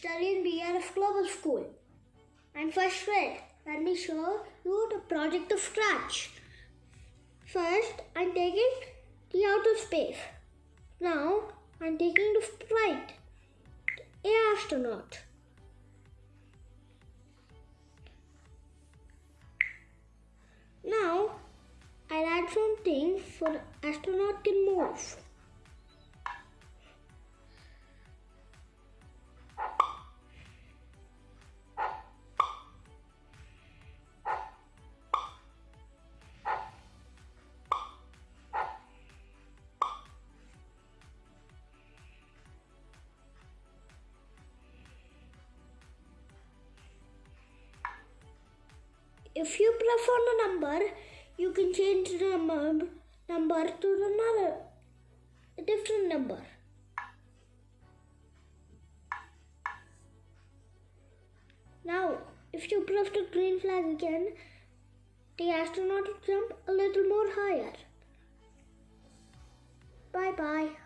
study in BRF Global School. I'm first grade. Let me show you the project of scratch. First, I'm taking the outer space. Now, I'm taking the flight. A astronaut. Now, I'll add some things the astronaut If you prefer a number, you can change the number, number to another different number. Now, if you press the green flag again, the astronaut will jump a little more higher. Bye bye.